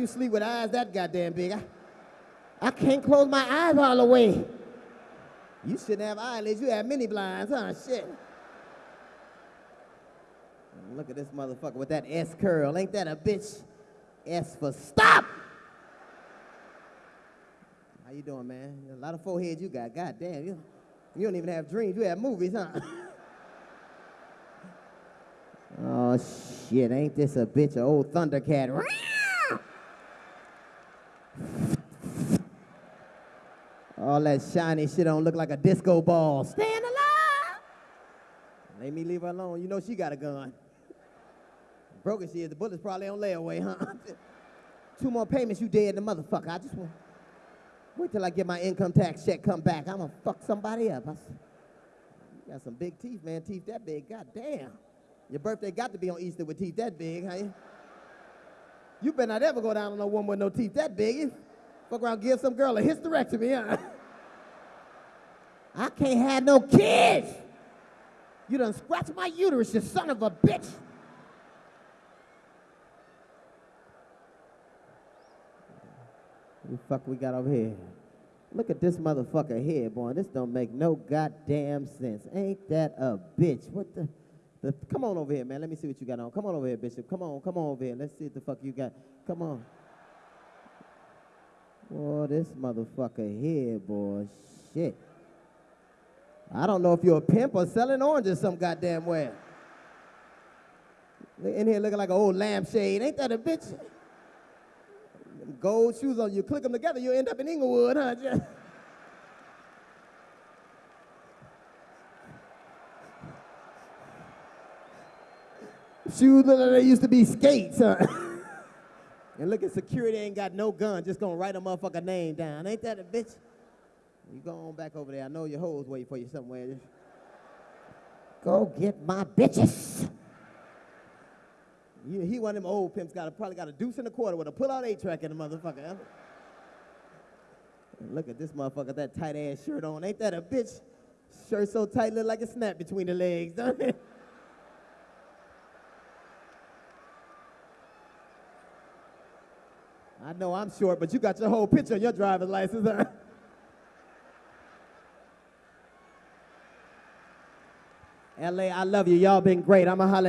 you sleep with eyes that goddamn big? I, I can't close my eyes all the way. You shouldn't have eyelids. You have mini blinds, huh? Shit. Look at this motherfucker with that S curl. Ain't that a bitch? S for stop. How you doing, man? A lot of foreheads you got. God damn, you, you don't even have dreams. You have movies, huh? oh shit, ain't this a bitch? A old Thundercat. All that shiny shit don't look like a disco ball. Stand alive. Let me leave her alone. You know she got a gun. Broken she is. The bullet's probably on layaway, huh? Two more payments, you dead the motherfucker. I just want wait till I get my income tax check come back. I'm gonna fuck somebody up. I, you got some big teeth, man. Teeth that big. God damn. Your birthday got to be on Easter with teeth that big, huh? You better not ever go down on no woman with no teeth that big. Fuck around, give some girl a hysterectomy, huh? I can't have no kids. You done scratched my uterus, you son of a bitch. What the fuck we got over here? Look at this motherfucker here, boy. This don't make no goddamn sense. Ain't that a bitch? What the, the? Come on over here, man. Let me see what you got on. Come on over here, Bishop. Come on, come on over here. Let's see what the fuck you got. Come on. Boy, this motherfucker here, boy. Shit. I don't know if you're a pimp or selling oranges some goddamn way. In here looking like an old lampshade. Ain't that a bitch? gold shoes on, you click them together, you'll end up in Inglewood, huh? shoes look like they used to be skates, huh? and look at security ain't got no gun, just gonna write a motherfucker name down. Ain't that a bitch? You go on back over there. I know your hoes waiting for you somewhere. Go get my bitches. He, he one of them old pimps, got a, probably got a deuce and a quarter with a pull-out eight-track in the motherfucker. Look at this motherfucker, that tight-ass shirt on. Ain't that a bitch? Shirt so tight, look like a snap between the legs, don't it? I know I'm short, but you got your whole picture on your driver's license, huh? LA, I love you. Y'all been great. I'm a to holler